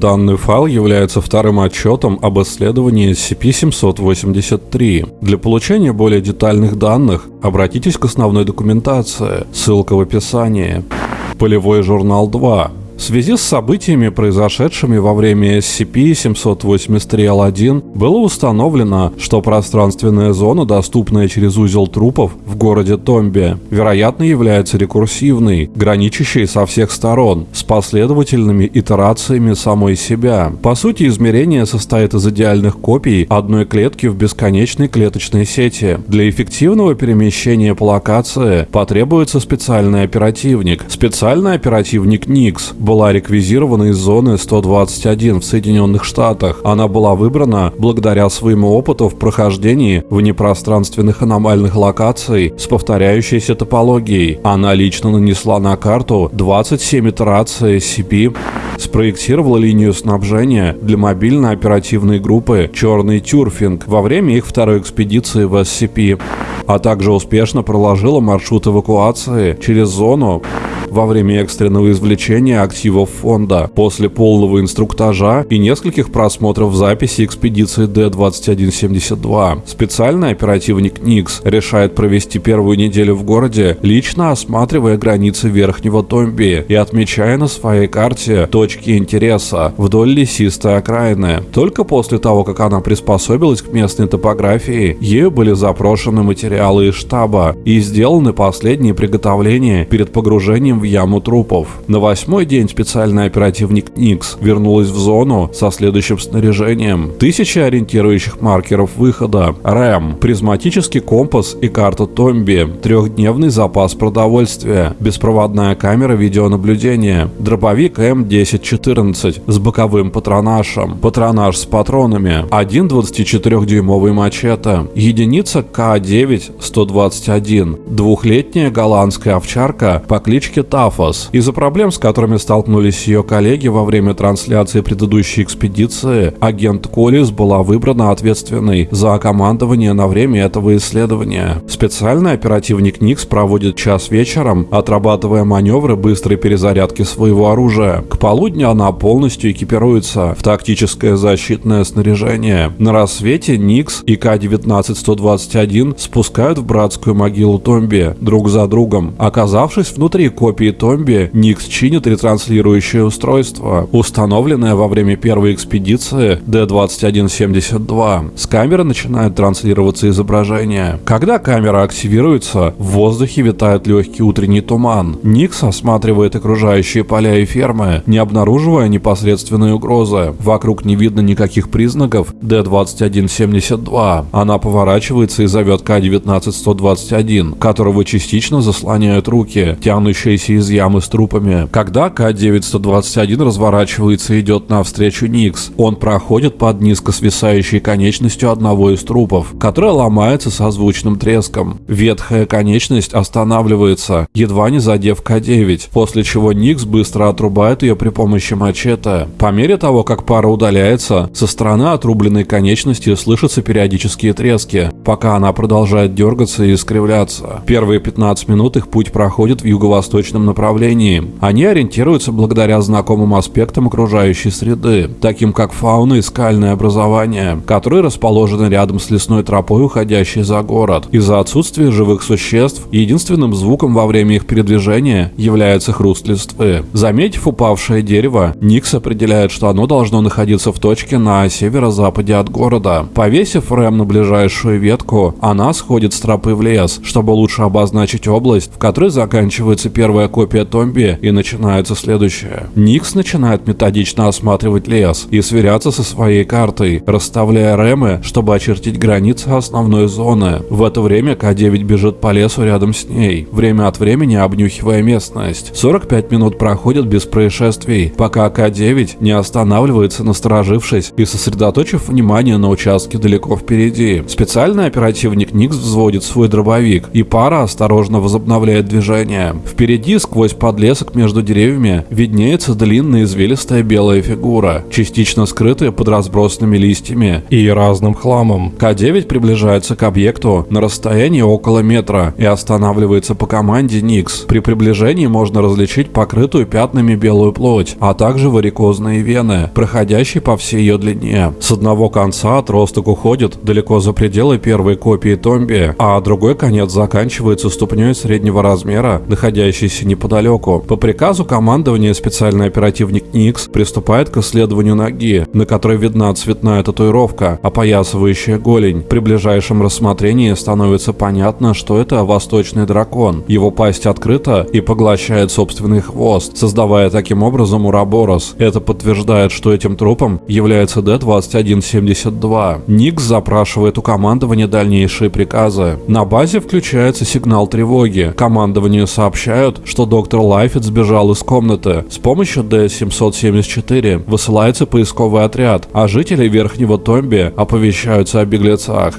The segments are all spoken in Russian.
Данный файл является вторым отчетом об исследовании SCP-783. Для получения более детальных данных обратитесь к основной документации, ссылка в описании. Полевой журнал 2 в связи с событиями, произошедшими во время SCP-783-L1, было установлено, что пространственная зона, доступная через узел трупов в городе Томби, вероятно является рекурсивной, граничащей со всех сторон, с последовательными итерациями самой себя. По сути, измерение состоит из идеальных копий одной клетки в бесконечной клеточной сети. Для эффективного перемещения по локации потребуется специальный оперативник. Специальный оперативник Никс была реквизирована из зоны 121 в Соединенных Штатах. Она была выбрана благодаря своему опыту в прохождении внепространственных аномальных локаций с повторяющейся топологией. Она лично нанесла на карту 27 итераций SCP, спроектировала линию снабжения для мобильной оперативной группы «Черный Тюрфинг» во время их второй экспедиции в SCP, а также успешно проложила маршрут эвакуации через зону во время экстренного извлечения активов фонда, после полного инструктажа и нескольких просмотров записи экспедиции D-2172. Специальный оперативник Никс решает провести первую неделю в городе, лично осматривая границы Верхнего Томби и отмечая на своей карте точки интереса вдоль лесистой окраины. Только после того, как она приспособилась к местной топографии, ею были запрошены материалы из штаба и сделаны последние приготовления перед погружением в яму трупов. На восьмой день специальный оперативник Никс вернулась в зону со следующим снаряжением. Тысячи ориентирующих маркеров выхода, РЭМ, призматический компас и карта Томби, трехдневный запас продовольствия, беспроводная камера видеонаблюдения, дробовик М1014 с боковым патронажем, патронаж с патронами, один 24-дюймовый мачете, единица К9-121, двухлетняя голландская овчарка по кличке Тафос. Из-за проблем, с которыми столкнулись ее коллеги во время трансляции предыдущей экспедиции, агент Коллис была выбрана ответственной за командование на время этого исследования. Специальный оперативник Никс проводит час вечером, отрабатывая маневры быстрой перезарядки своего оружия. К полудню она полностью экипируется в тактическое защитное снаряжение. На рассвете Никс и К-19-121 спускают в братскую могилу Томби друг за другом. Оказавшись внутри копии Томби, Никс чинит ретранслирующее устройство, установленное во время первой экспедиции D2172. С камеры начинает транслироваться изображение. Когда камера активируется, в воздухе витает легкий утренний туман. Никс осматривает окружающие поля и фермы, не обнаруживая непосредственной угрозы. Вокруг не видно никаких признаков D2172. Она поворачивается и зовет К-19-121, которого частично заслоняют руки, тянущиеся из ямы с трупами. Когда К-921 разворачивается и идет навстречу Никс, он проходит под низко свисающей конечностью одного из трупов, которая ломается со звучным треском. Ветхая конечность останавливается, едва не задев К-9, после чего Никс быстро отрубает ее при помощи мачете. По мере того, как пара удаляется, со стороны отрубленной конечности слышатся периодические трески, пока она продолжает дергаться и искривляться. Первые 15 минут их путь проходит в юго-восточном восточном направлении. Они ориентируются благодаря знакомым аспектам окружающей среды, таким как фауна и скальное образование, которые расположены рядом с лесной тропой, уходящей за город. Из-за отсутствия живых существ, единственным звуком во время их передвижения является хруст листвы. Заметив упавшее дерево, Никс определяет, что оно должно находиться в точке на северо-западе от города. Повесив рэм на ближайшую ветку, она сходит с тропы в лес, чтобы лучше обозначить область, в которой заканчивается первая копия Томби, и начинается следующее. Никс начинает методично осматривать лес и сверяться со своей картой, расставляя ремы, чтобы очертить границы основной зоны. В это время К-9 бежит по лесу рядом с ней, время от времени обнюхивая местность. 45 минут проходят без происшествий, пока К-9 не останавливается, насторожившись и сосредоточив внимание на участке далеко впереди. Специальный оперативник Никс взводит свой дробовик, и пара осторожно возобновляет движение. Впереди сквозь подлесок между деревьями, виднеется длинная извилистая белая фигура, частично скрытая под разбросанными листьями и разным хламом. К-9 приближается к объекту на расстоянии около метра и останавливается по команде Никс. При приближении можно различить покрытую пятнами белую плоть, а также варикозные вены, проходящие по всей ее длине. С одного конца отросток уходит далеко за пределы первой копии Томби, а другой конец заканчивается ступней среднего размера, находящейся неподалеку. По приказу командования специальный оперативник Никс приступает к исследованию ноги, на которой видна цветная татуировка, опоясывающая голень. При ближайшем рассмотрении становится понятно, что это восточный дракон. Его пасть открыта и поглощает собственный хвост, создавая таким образом ураборос. Это подтверждает, что этим трупом является Д-2172. Никс запрашивает у командования дальнейшие приказы. На базе включается сигнал тревоги. Командованию сообщают, что доктор Лайфет сбежал из комнаты. С помощью Д-774 высылается поисковый отряд, а жители Верхнего Томби оповещаются о беглецах.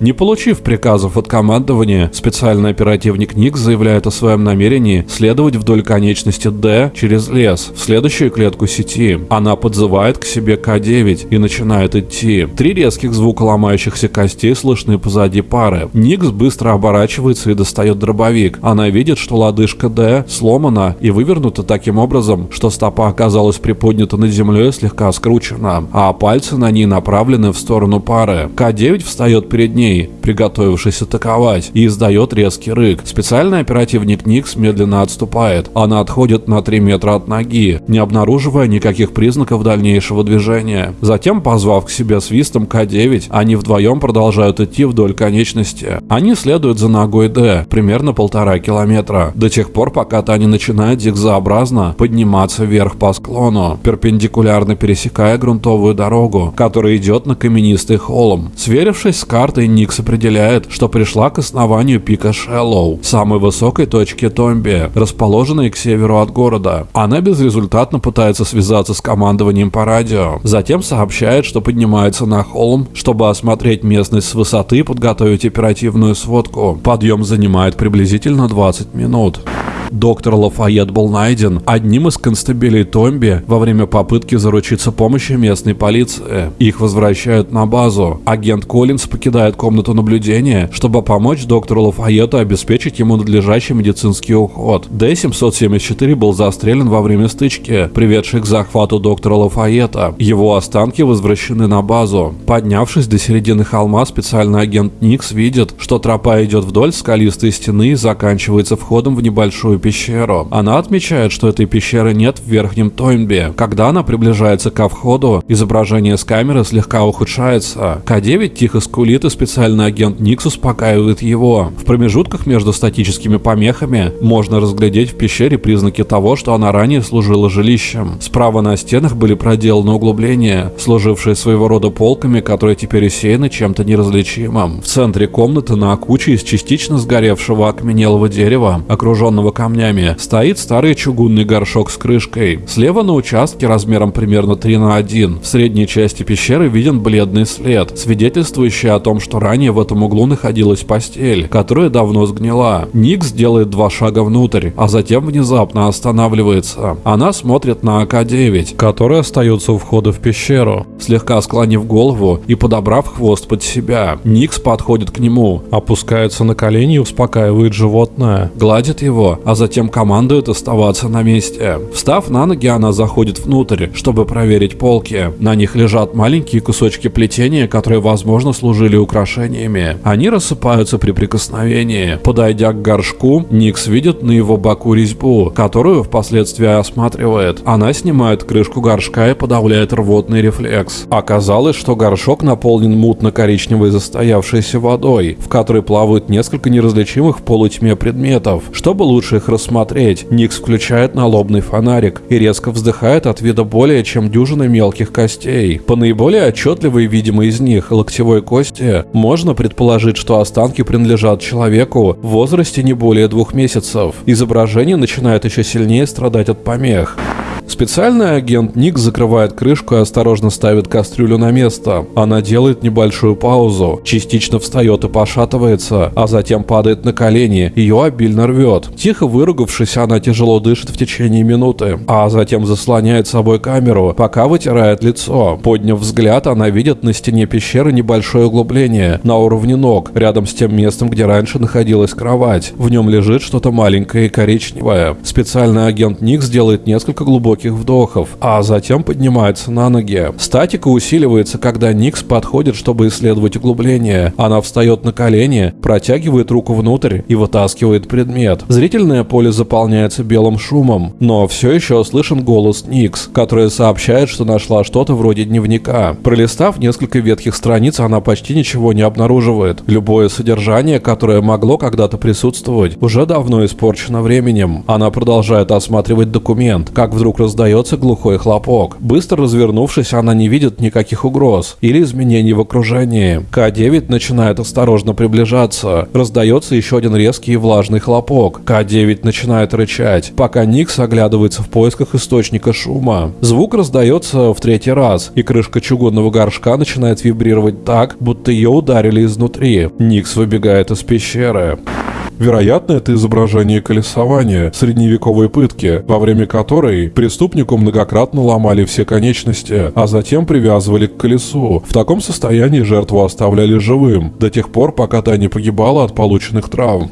Не получив приказов от командования, специальный оперативник Ник заявляет о своем намерении следовать вдоль конечности D через лес в следующую клетку сети. Она подзывает к себе К-9 и начинает идти. Три резких звука ломающихся костей слышны позади пары. Никс быстро оборачивается и достает дробовик. Она видит, что лодыжка D сломана и вывернута таким образом, что стопа оказалась приподнята над землей и слегка скручена, а пальцы на ней направлены в сторону пары. К-9 встает перед ней ней, приготовившись атаковать, и издает резкий рык. Специальный оперативник Никс медленно отступает. Она отходит на 3 метра от ноги, не обнаруживая никаких признаков дальнейшего движения. Затем, позвав к себе свистом К-9, они вдвоем продолжают идти вдоль конечности. Они следуют за ногой Д, примерно полтора километра, до тех пор, пока та не начинает зигзообразно подниматься вверх по склону, перпендикулярно пересекая грунтовую дорогу, которая идет на каменистый холм. Сверившись с картой, Никс определяет, что пришла к основанию пика Шеллоу, самой высокой точки Томби, расположенной к северу от города. Она безрезультатно пытается связаться с командованием по радио. Затем сообщает, что поднимается на холм, чтобы осмотреть местность с высоты и подготовить оперативную сводку. Подъем занимает приблизительно 20 минут. Доктор Лафайет был найден одним из констабелей Томби во время попытки заручиться помощью местной полиции. Их возвращают на базу. Агент Коллинз покидает комнату наблюдения, чтобы помочь доктору Лафайету обеспечить ему надлежащий медицинский уход. Д-774 был застрелен во время стычки, приведшей к захвату доктора Лафайета. Его останки возвращены на базу. Поднявшись до середины холма, специальный агент Никс видит, что тропа идет вдоль скалистой стены и заканчивается входом в небольшую пещеру. Она отмечает, что этой пещеры нет в верхнем Тойнбе. Когда она приближается ко входу, изображение с камеры слегка ухудшается. К-9 тихо скулит и специальный агент Никс успокаивает его. В промежутках между статическими помехами можно разглядеть в пещере признаки того, что она ранее служила жилищем. Справа на стенах были проделаны углубления, служившие своего рода полками, которые теперь усеяны чем-то неразличимым. В центре комнаты на куче из частично сгоревшего окаменелого дерева, окруженного камнями, стоит старый чугунный горшок с крышкой. Слева на участке размером примерно 3 на 1 в средней части пещеры виден бледный след, свидетельствующий о том, что ранее в этом углу находилась постель, которая давно сгнила. Никс делает два шага внутрь, а затем внезапно останавливается. Она смотрит на АК-9, который остается у входа в пещеру, слегка склонив голову и подобрав хвост под себя. Никс подходит к нему, опускается на колени и успокаивает животное, гладит его, а затем командует оставаться на месте. Встав на ноги, она заходит внутрь, чтобы проверить полки. На них лежат маленькие кусочки плетения, которые, возможно, служили украшениями. Они рассыпаются при прикосновении. Подойдя к горшку, Никс видит на его боку резьбу, которую впоследствии осматривает. Она снимает крышку горшка и подавляет рвотный рефлекс. Оказалось, что горшок наполнен мутно-коричневой застоявшейся водой, в которой плавают несколько неразличимых в полутьме предметов. Чтобы лучше их рассмотреть. Никс включает налобный фонарик и резко вздыхает от вида более чем дюжины мелких костей. По наиболее отчетливой видимой из них, локтевой кости, можно предположить, что останки принадлежат человеку в возрасте не более двух месяцев. Изображение начинает еще сильнее страдать от помех. Специальный агент Ник закрывает крышку и осторожно ставит кастрюлю на место. Она делает небольшую паузу, частично встает и пошатывается, а затем падает на колени, ее обильно рвет. Тихо выругавшись, она тяжело дышит в течение минуты, а затем заслоняет собой камеру, пока вытирает лицо. Подняв взгляд, она видит на стене пещеры небольшое углубление на уровне ног, рядом с тем местом, где раньше находилась кровать. В нем лежит что-то маленькое и коричневое. Специальный агент Никс делает несколько глубоких вдохов, а затем поднимается на ноги. Статика усиливается, когда Никс подходит, чтобы исследовать углубление. Она встает на колени, протягивает руку внутрь и вытаскивает предмет. Зрительное поле заполняется белым шумом, но все еще слышен голос Никс, которая сообщает, что нашла что-то вроде дневника. Пролистав несколько ветхих страниц, она почти ничего не обнаруживает. Любое содержание, которое могло когда-то присутствовать, уже давно испорчено временем. Она продолжает осматривать документ, как вдруг раздается глухой хлопок. Быстро развернувшись, она не видит никаких угроз или изменений в окружении. К-9 начинает осторожно приближаться. Раздается еще один резкий и влажный хлопок. К-9 начинает рычать, пока Никс оглядывается в поисках источника шума. Звук раздается в третий раз, и крышка чугунного горшка начинает вибрировать так, будто ее ударили изнутри. Никс выбегает из пещеры. Вероятно, это изображение колесования, средневековой пытки, во время которой преступнику многократно ломали все конечности, а затем привязывали к колесу. В таком состоянии жертву оставляли живым, до тех пор, пока та не погибала от полученных травм.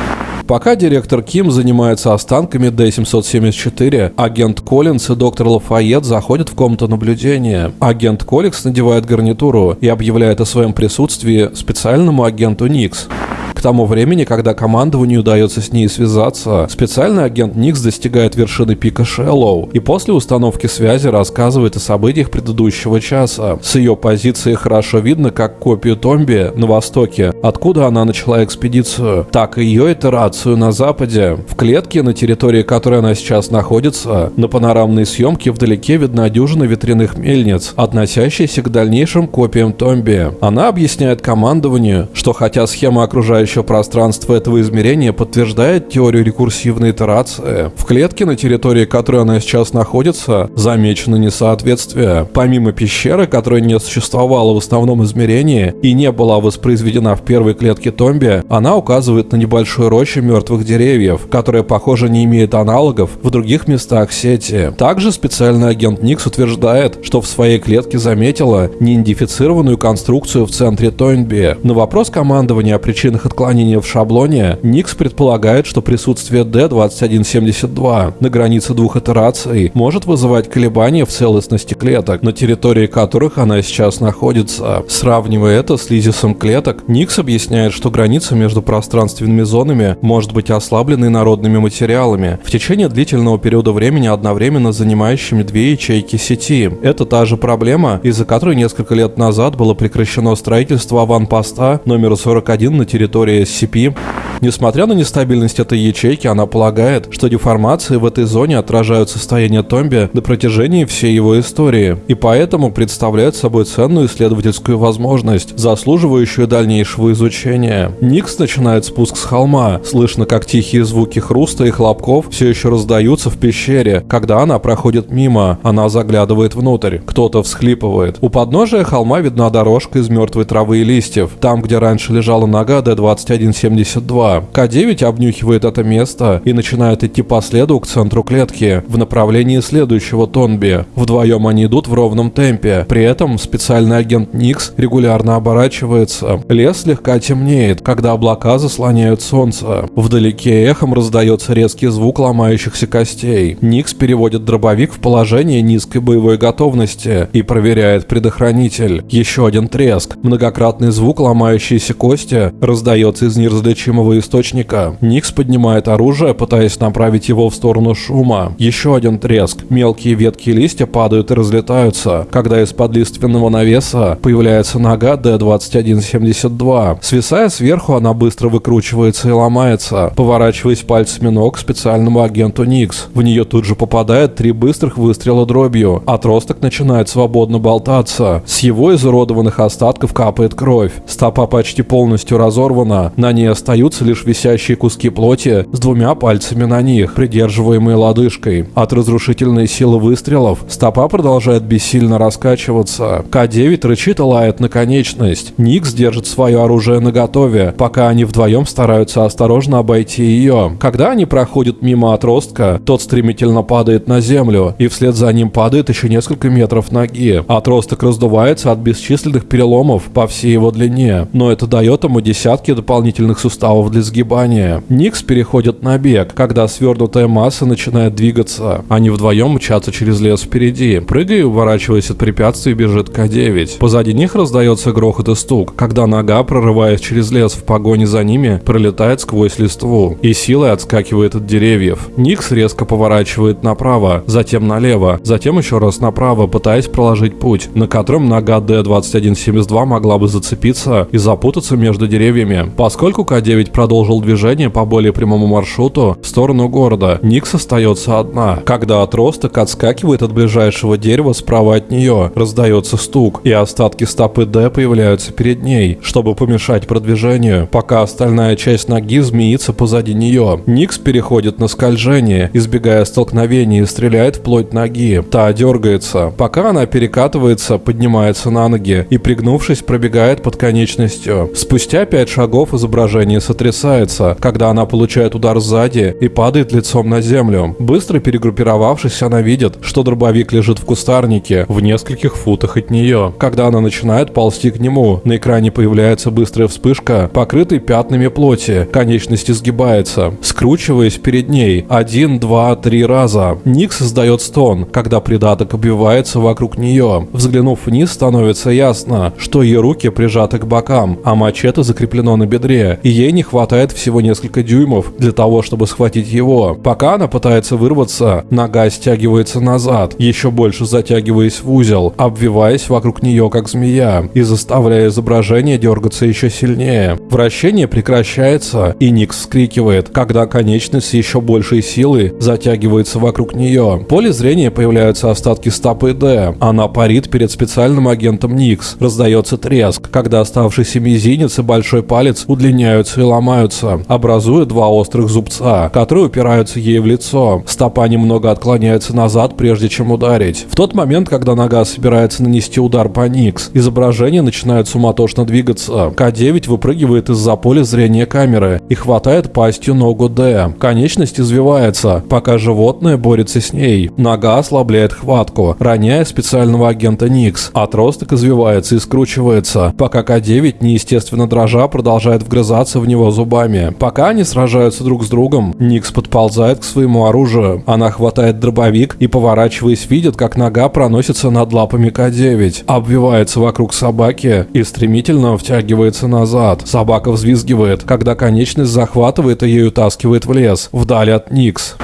Пока директор Ким занимается останками D-774, агент Коллинс и доктор Лафайет заходят в комнату наблюдения. Агент Колликс надевает гарнитуру и объявляет о своем присутствии специальному агенту Никс. К тому времени, когда командованию удается с ней связаться, специальный агент Никс достигает вершины пика Шеллоу и после установки связи рассказывает о событиях предыдущего часа. С ее позиции хорошо видно, как копию Томби на востоке, откуда она начала экспедицию, так и ее итерацию на западе. В клетке, на территории которой она сейчас находится, на панорамной съемке вдалеке видна дюжина ветряных мельниц, относящихся к дальнейшим копиям Томби. Она объясняет командованию, что хотя схема окружающего еще пространство этого измерения подтверждает теорию рекурсивной итерации. В клетке, на территории которой она сейчас находится, замечено несоответствие. Помимо пещеры, которая не существовала в основном измерении и не была воспроизведена в первой клетке Томби, она указывает на небольшую рощу мертвых деревьев, которая, похоже, не имеет аналогов в других местах сети. Также специальный агент Никс утверждает, что в своей клетке заметила неидентифицированную конструкцию в центре Тойнби. На вопрос командования о причинах отклонения в шаблоне, Никс предполагает, что присутствие D2172 на границе двух итераций может вызывать колебания в целостности клеток, на территории которых она сейчас находится. Сравнивая это с лизисом клеток, Никс объясняет, что граница между пространственными зонами может быть ослаблена инородными материалами, в течение длительного периода времени одновременно занимающими две ячейки сети. Это та же проблема, из-за которой несколько лет назад было прекращено строительство аванпоста номер 41 на территории территории SCP. Несмотря на нестабильность этой ячейки, она полагает, что деформации в этой зоне отражают состояние Томби на протяжении всей его истории, и поэтому представляют собой ценную исследовательскую возможность, заслуживающую дальнейшего изучения. Никс начинает спуск с холма, слышно, как тихие звуки хруста и хлопков все еще раздаются в пещере. Когда она проходит мимо, она заглядывает внутрь. Кто-то всхлипывает. У подножия холма видна дорожка из мертвой травы и листьев. Там, где раньше лежала нога D2172, к9 обнюхивает это место и начинает идти по следу к центру клетки в направлении следующего Тонби. Вдвоем они идут в ровном темпе. При этом специальный агент Никс регулярно оборачивается. Лес слегка темнеет, когда облака заслоняют солнце. Вдалеке эхом раздается резкий звук ломающихся костей. Никс переводит дробовик в положение низкой боевой готовности и проверяет предохранитель. Еще один треск. Многократный звук ломающейся кости раздается из неразличимого источника. Никс поднимает оружие, пытаясь направить его в сторону шума. Еще один треск. Мелкие ветки и листья падают и разлетаются, когда из-под лиственного навеса появляется нога D2172. Свисая сверху, она быстро выкручивается и ломается, поворачиваясь пальцами ног специальному агенту Никс. В нее тут же попадает три быстрых выстрела дробью. Отросток начинает свободно болтаться. С его изуродованных остатков капает кровь. Стопа почти полностью разорвана, сломана. На ней остаются лишь висящие куски плоти с двумя пальцами на них, придерживаемые лодыжкой. От разрушительной силы выстрелов стопа продолжает бессильно раскачиваться. К-9 рычит и лает на конечность. Никс держит свое оружие наготове, пока они вдвоем стараются осторожно обойти ее. Когда они проходят мимо отростка, тот стремительно падает на землю, и вслед за ним падает еще несколько метров ноги. Отросток раздувается от бесчисленных переломов по всей его длине, но это дает ему десятки дополнительных суставов для сгибания. Никс переходит на бег, когда свернутая масса начинает двигаться. Они вдвоем мчатся через лес впереди. Прыгая уворачиваясь от препятствий, бежит К-9. Позади них раздается грохот и стук, когда нога, прорываясь через лес в погоне за ними, пролетает сквозь листву и силой отскакивает от деревьев. Никс резко поворачивает направо, затем налево, затем еще раз направо, пытаясь проложить путь, на котором нога Д-2172 могла бы зацепиться и запутаться между деревьями. Поскольку К-9 продолжил движение по более прямому маршруту в сторону города, Никс остается одна. Когда отросток отскакивает от ближайшего дерева справа от нее, раздается стук, и остатки стопы Д появляются перед ней, чтобы помешать продвижению, пока остальная часть ноги змеится позади нее. Никс переходит на скольжение, избегая столкновений и стреляет вплоть ноги. Та дергается. Пока она перекатывается, поднимается на ноги и, пригнувшись, пробегает под конечностью. Спустя пять шагов изображение сотрясается, когда она получает удар сзади и падает лицом на землю. Быстро перегруппировавшись, она видит, что дробовик лежит в кустарнике в нескольких футах от нее. Когда она начинает ползти к нему, на экране появляется быстрая вспышка, покрытой пятнами плоти, конечность изгибается, скручиваясь перед ней один, два, три раза. Ник создает стон, когда придаток обвивается вокруг нее. Взглянув вниз, становится ясно, что ее руки прижаты к бокам, а мачете закреплено на бедре, и ей не хватает всего несколько дюймов для того, чтобы схватить его. Пока она пытается вырваться, нога стягивается назад, еще больше затягиваясь в узел, обвиваясь вокруг нее как змея, и заставляя изображение дергаться еще сильнее. Вращение прекращается, и Никс вскрикивает, когда конечность еще большей силой затягивается вокруг нее. В поле зрения появляются остатки стопы Д. Она парит перед специальным агентом Никс. Раздается треск, когда оставшийся мизинец и большой палец удлиняются и ломаются, образуя два острых зубца, которые упираются ей в лицо. Стопа немного отклоняется назад, прежде чем ударить. В тот момент, когда нога собирается нанести удар по Никс, изображение начинает суматошно двигаться. К-9 выпрыгивает из-за поля зрения камеры и хватает пастью ногу Д. Конечность извивается, пока животное борется с ней. Нога ослабляет хватку, роняя специального агента Никс. Отросток извивается и скручивается, пока К-9, неестественно дрожа, продолжает вгрызаться в него зубами. Пока они сражаются друг с другом, Никс подползает к своему оружию. Она хватает дробовик и, поворачиваясь, видит, как нога проносится над лапами К-9, обвивается вокруг собаки и стремительно втягивается назад. Собака взвизгивает, когда конечность захватывает и ей утаскивает в лес, вдали от Никс.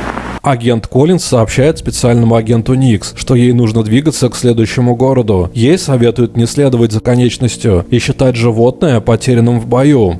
Агент Коллинз сообщает специальному агенту Никс, что ей нужно двигаться к следующему городу. Ей советуют не следовать за конечностью и считать животное потерянным в бою.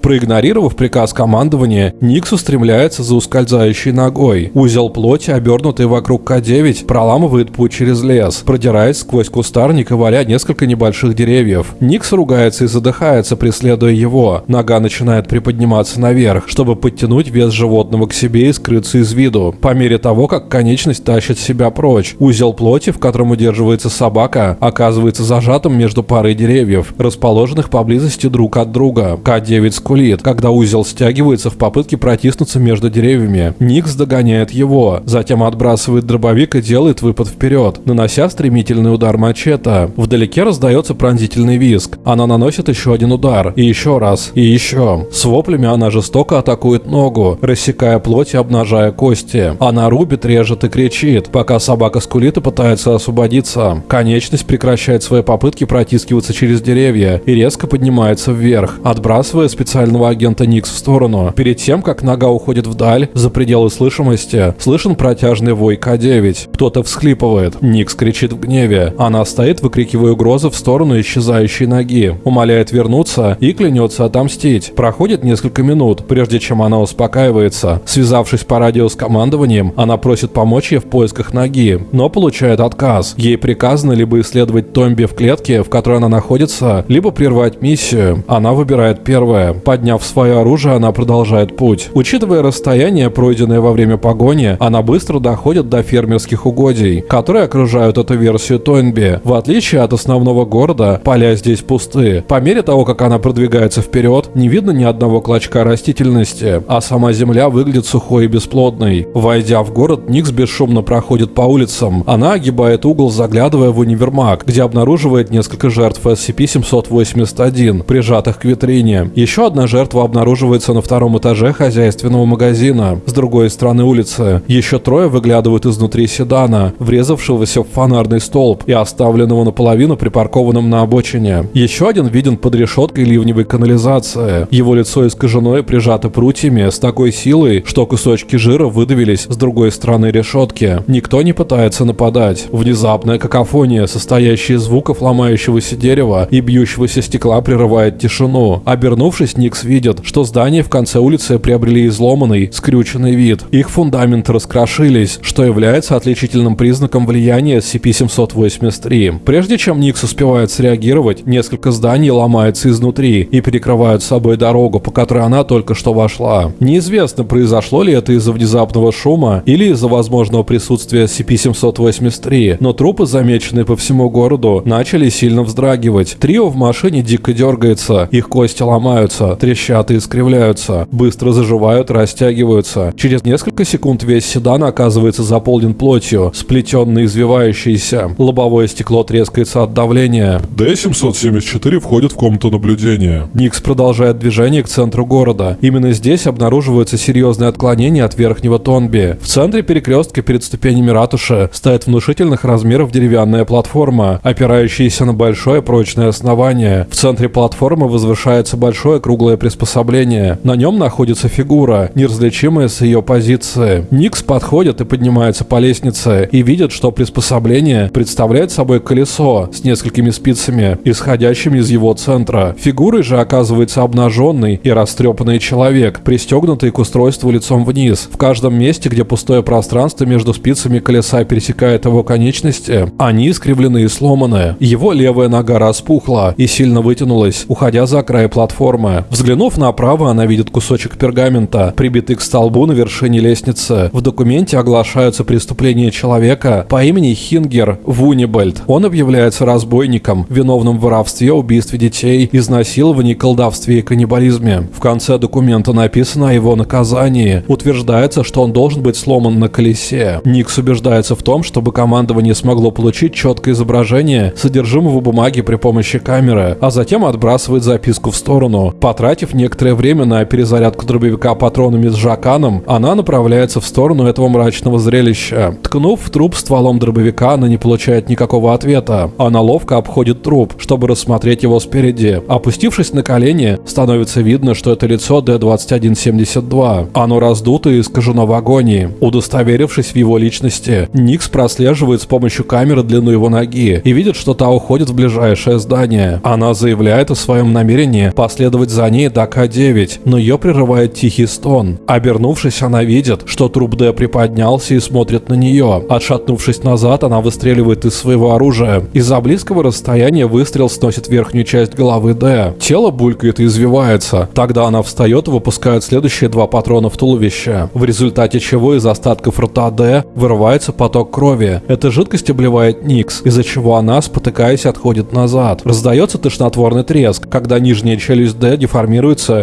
Проигнорировав приказ командования, Никс устремляется за ускользающей ногой. Узел плоти, обернутый вокруг К-9, проламывает путь через лес, продираясь сквозь кустарник и валя несколько небольших деревьев. Никс ругается и задыхается, преследуя его. Нога начинает приподниматься наверх, чтобы подтянуть вес животного к себе и скрыться из виду. По мере того, как конечность тащит себя прочь, узел плоти, в котором удерживается собака, оказывается зажатым между парой деревьев, расположенных поблизости друг от друга. К-9 скулит, когда узел стягивается в попытке протиснуться между деревьями. Никс догоняет его, затем отбрасывает дробовик и делает выпад вперед, нанося стремительный удар мачете. Вдалеке раздается пронзительный визг. Она наносит еще один удар, и еще раз, и еще. С воплями она жестоко атакует ногу, рассекая плоть и обнажая кости. Она рубит, режет и кричит, пока собака скулит и пытается освободиться. Конечность прекращает свои попытки протискиваться через деревья и резко поднимается вверх, отбрасывая специально специального агента Никс в сторону. Перед тем, как нога уходит вдаль, за пределы слышимости, слышен протяжный вой К-9. Кто-то всхлипывает. Никс кричит в гневе. Она стоит, выкрикивая угрозы в сторону исчезающей ноги. Умоляет вернуться и клянется отомстить. Проходит несколько минут, прежде чем она успокаивается. Связавшись по радио с командованием, она просит помочь ей в поисках ноги, но получает отказ. Ей приказано либо исследовать Томби в клетке, в которой она находится, либо прервать миссию. Она выбирает первое. Подняв свое оружие, она продолжает путь. Учитывая расстояние, пройденное во время погони, она быстро доходит до фермерских угодий, которые окружают эту версию Тойнби. В отличие от основного города, поля здесь пусты. По мере того, как она продвигается вперед, не видно ни одного клочка растительности, а сама земля выглядит сухой и бесплодной. Войдя в город, Никс бесшумно проходит по улицам. Она огибает угол, заглядывая в универмаг, где обнаруживает несколько жертв SCP-781, прижатых к витрине. Еще одна жертва обнаруживается на втором этаже хозяйственного магазина, с другой стороны улицы. Еще трое выглядывают изнутри седана, врезавшегося в фонарный столб и оставленного наполовину припаркованным на обочине. Еще один виден под решеткой ливневой канализации. Его лицо искажено и прижато прутьями с такой силой, что кусочки жира выдавились с другой стороны решетки. Никто не пытается нападать. Внезапная какофония, состоящая из звуков ломающегося дерева и бьющегося стекла, прерывает тишину. Обернувшись, Никс видит, что здания в конце улицы приобрели изломанный, скрюченный вид. Их фундаменты раскрошились, что является отличительным признаком влияния SCP-783. Прежде чем Никс успевает среагировать, несколько зданий ломаются изнутри и перекрывают собой дорогу, по которой она только что вошла. Неизвестно, произошло ли это из-за внезапного шума или из-за возможного присутствия SCP-783, но трупы, замеченные по всему городу, начали сильно вздрагивать. Трио в машине дико дергается, их кости ломаются, трещат и искривляются, быстро заживают, растягиваются. Через несколько секунд весь седан оказывается заполнен плотью, сплетенной извивающейся. Лобовое стекло трескается от давления. Д-774 входит в комнату наблюдения. Никс продолжает движение к центру города. Именно здесь обнаруживаются серьезные отклонения от верхнего Тонби. В центре перекрестка перед ступенями ратуши стоит внушительных размеров деревянная платформа, опирающаяся на большое прочное основание. В центре платформы возвышается большое круглое приспособление. На нем находится фигура, неразличимая с ее позиции. Никс подходит и поднимается по лестнице и видит, что приспособление представляет собой колесо с несколькими спицами, исходящими из его центра. Фигурой же оказывается обнаженный и растрепанный человек, пристегнутый к устройству лицом вниз. В каждом месте, где пустое пространство между спицами колеса пересекает его конечности, они искривлены и сломаны. Его левая нога распухла и сильно вытянулась, уходя за край платформы. Взглянув направо, она видит кусочек пергамента, прибитый к столбу на вершине лестницы. В документе оглашаются преступления человека по имени Хингер Вунибальд. Он объявляется разбойником, виновным в воровстве, убийстве детей, изнасиловании, колдовстве и каннибализме. В конце документа написано о его наказании. Утверждается, что он должен быть сломан на колесе. Никс убеждается в том, чтобы командование смогло получить четкое изображение содержимого бумаги при помощи камеры, а затем отбрасывает записку в сторону. Потратив некоторое время на перезарядку дробовика патронами с жаканом, она направляется в сторону этого мрачного зрелища. Ткнув в труп стволом дробовика, она не получает никакого ответа. Она ловко обходит труп, чтобы рассмотреть его спереди. Опустившись на колени, становится видно, что это лицо D-2172. Оно раздуто и искажено в агонии. Удостоверившись в его личности, Никс прослеживает с помощью камеры длину его ноги и видит, что та уходит в ближайшее здание. Она заявляет о своем намерении последовать за до К-9, но ее прерывает тихий стон. Обернувшись, она видит, что труп Д приподнялся и смотрит на нее. Отшатнувшись назад, она выстреливает из своего оружия. Из-за близкого расстояния выстрел сносит верхнюю часть головы Д. Тело булькает и извивается. Тогда она встает и выпускает следующие два патрона в туловище, в результате чего из остатков рта Д вырывается поток крови. Эта жидкость обливает Никс, из-за чего она, спотыкаясь, отходит назад. Раздается тошнотворный треск, когда нижняя челюсть Д деформируется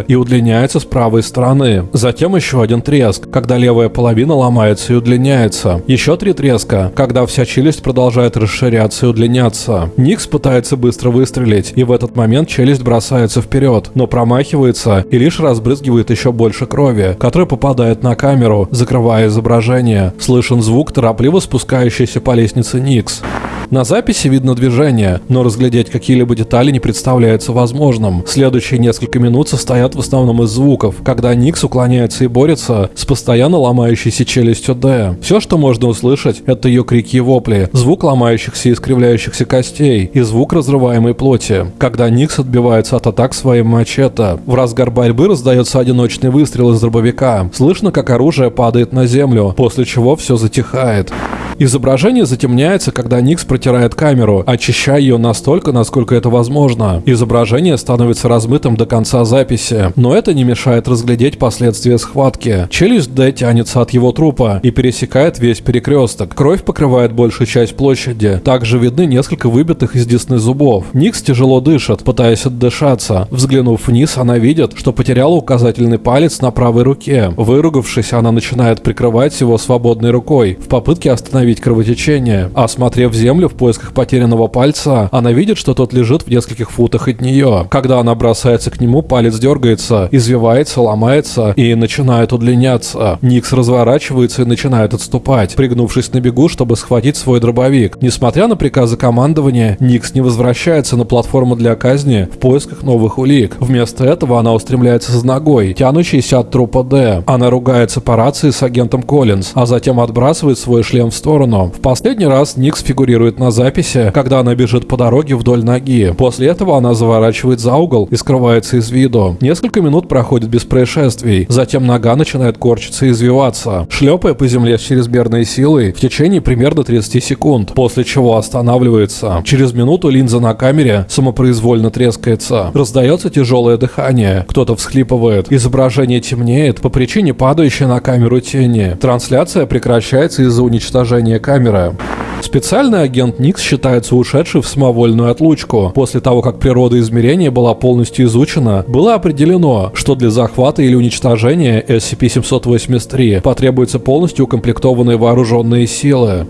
и удлиняется с правой стороны. Затем еще один треск, когда левая половина ломается и удлиняется. Еще три треска, когда вся челюсть продолжает расширяться и удлиняться. Никс пытается быстро выстрелить, и в этот момент челюсть бросается вперед, но промахивается и лишь разбрызгивает еще больше крови, которая попадает на камеру, закрывая изображение. Слышен звук, торопливо спускающийся по лестнице Никс. На записи видно движение, но разглядеть какие-либо детали не представляется возможным. Следующие несколько минут состоят в основном из звуков, когда Никс уклоняется и борется с постоянно ломающейся челюстью Д. Все, что можно услышать, это ее крики и вопли, звук ломающихся и искривляющихся костей и звук разрываемой плоти. Когда Никс отбивается от атак своим мачете, в разгар борьбы раздается одиночный выстрел из дробовика. Слышно, как оружие падает на землю, после чего все затихает. Изображение затемняется, когда Никс протирает камеру, очищая ее настолько, насколько это возможно. Изображение становится размытым до конца записи, но это не мешает разглядеть последствия схватки. Челюсть Д тянется от его трупа и пересекает весь перекресток. Кровь покрывает большую часть площади. Также видны несколько выбитых из десны зубов. Никс тяжело дышит, пытаясь отдышаться. Взглянув вниз, она видит, что потеряла указательный палец на правой руке. Выругавшись, она начинает прикрывать его свободной рукой в попытке остановить кровотечение. Осмотрев землю в поисках потерянного пальца, она видит, что тот лежит в нескольких футах от нее. Когда она бросается к нему, палец дергается, извивается, ломается и начинает удлиняться. Никс разворачивается и начинает отступать, пригнувшись на бегу, чтобы схватить свой дробовик. Несмотря на приказы командования, Никс не возвращается на платформу для казни в поисках новых улик. Вместо этого она устремляется за ногой, тянущейся от трупа Д. Она ругается по рации с агентом Коллинз, а затем отбрасывает свой шлем в сторону. В последний раз Никс фигурирует на записи, когда она бежит по дороге вдоль ноги. После этого она заворачивает за угол и скрывается из виду. Несколько минут проходит без происшествий. Затем нога начинает корчиться и извиваться, шлепая по земле с чрезмерной силой в течение примерно 30 секунд, после чего останавливается. Через минуту линза на камере самопроизвольно трескается. Раздается тяжелое дыхание. Кто-то всхлипывает. Изображение темнеет по причине падающей на камеру тени. Трансляция прекращается из-за уничтожения камеры. Специальный агент Никс считается ушедший в самовольную отлучку. После того, как природа измерения была полностью изучена, было определено, что для захвата или уничтожения SCP-783 потребуются полностью укомплектованные вооруженные силы.